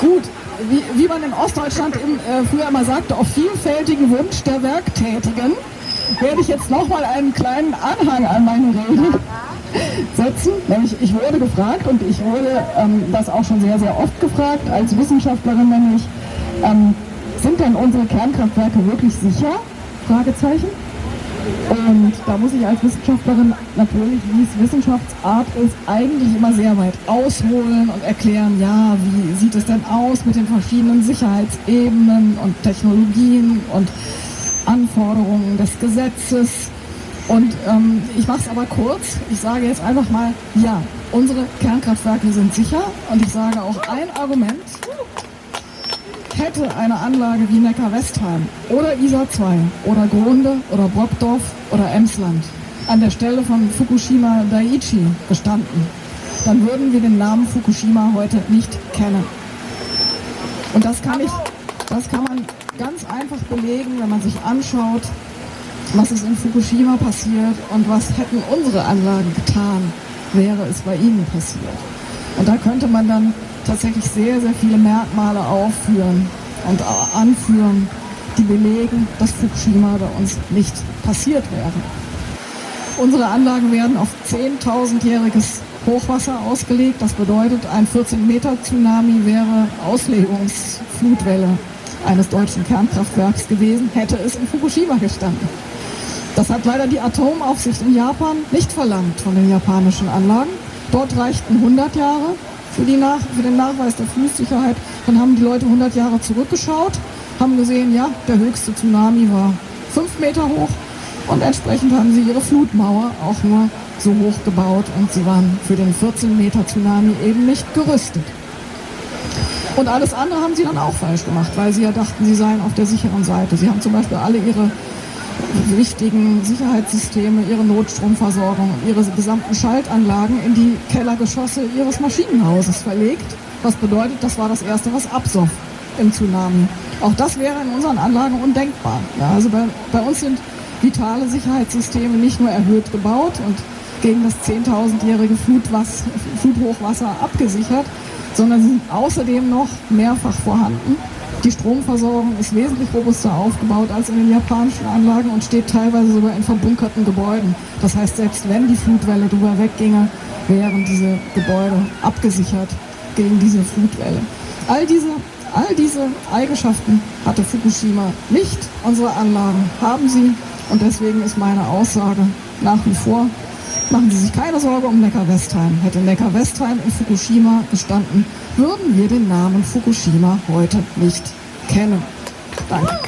Gut, wie, wie man in Ostdeutschland im, äh, früher immer sagte, auf vielfältigen Wunsch der Werktätigen werde ich jetzt nochmal einen kleinen Anhang an meine Rede setzen. Nämlich ich wurde gefragt und ich wurde ähm, das auch schon sehr, sehr oft gefragt als Wissenschaftlerin, nämlich ähm, sind denn unsere Kernkraftwerke wirklich sicher? Fragezeichen. Und da muss ich als Wissenschaftlerin natürlich, wie es Wissenschaftsart ist, eigentlich immer sehr weit ausholen und erklären, ja, wie sieht es denn aus mit den verschiedenen Sicherheitsebenen und Technologien und Anforderungen des Gesetzes. Und ähm, ich mache es aber kurz. Ich sage jetzt einfach mal, ja, unsere Kernkraftwerke sind sicher. Und ich sage auch ein Argument, hätte eine Anlage wie Neckar-Westheim oder Isar 2 oder Grunde oder Brockdorf oder Emsland an der Stelle von Fukushima Daiichi gestanden, dann würden wir den Namen Fukushima heute nicht kennen. Und das kann, ich, das kann man ganz einfach belegen, wenn man sich anschaut, was ist in Fukushima passiert und was hätten unsere Anlagen getan, wäre es bei ihnen passiert. Und da könnte man dann tatsächlich sehr, sehr viele Merkmale aufführen und anführen, die belegen, dass Fukushima bei uns nicht passiert wäre. Unsere Anlagen werden auf 10.000-jähriges Hochwasser ausgelegt. Das bedeutet, ein 14-Meter-Tsunami wäre Auslegungsflutwelle eines deutschen Kernkraftwerks gewesen, hätte es in Fukushima gestanden. Das hat leider die Atomaufsicht in Japan nicht verlangt von den japanischen Anlagen. Dort reichten 100 Jahre für, die Nach für den Nachweis der Fließsicherheit. Dann haben die Leute 100 Jahre zurückgeschaut, haben gesehen, ja, der höchste Tsunami war 5 Meter hoch und entsprechend haben sie ihre Flutmauer auch nur so hoch gebaut und sie waren für den 14 Meter Tsunami eben nicht gerüstet. Und alles andere haben sie dann auch falsch gemacht, weil sie ja dachten, sie seien auf der sicheren Seite. Sie haben zum Beispiel alle ihre wichtigen Sicherheitssysteme, ihre Notstromversorgung, ihre gesamten Schaltanlagen in die Kellergeschosse ihres Maschinenhauses verlegt. Was bedeutet, das war das Erste, was absoff im Tsunami. Auch das wäre in unseren Anlagen undenkbar. Ja, also bei, bei uns sind vitale Sicherheitssysteme nicht nur erhöht gebaut und gegen das 10.000-jährige Fluthochwasser abgesichert, sondern sie sind außerdem noch mehrfach vorhanden die Stromversorgung ist wesentlich robuster aufgebaut als in den japanischen Anlagen und steht teilweise sogar in verbunkerten Gebäuden. Das heißt, selbst wenn die Flutwelle drüber wegginge, wären diese Gebäude abgesichert gegen diese Flutwelle. All diese, all diese Eigenschaften hatte Fukushima nicht. Unsere Anlagen haben sie und deswegen ist meine Aussage nach wie vor, machen Sie sich keine Sorge um Neckar-Westheim. Hätte Neckar-Westheim in Fukushima gestanden, würden wir den Namen Fukushima heute nicht kennen. Danke.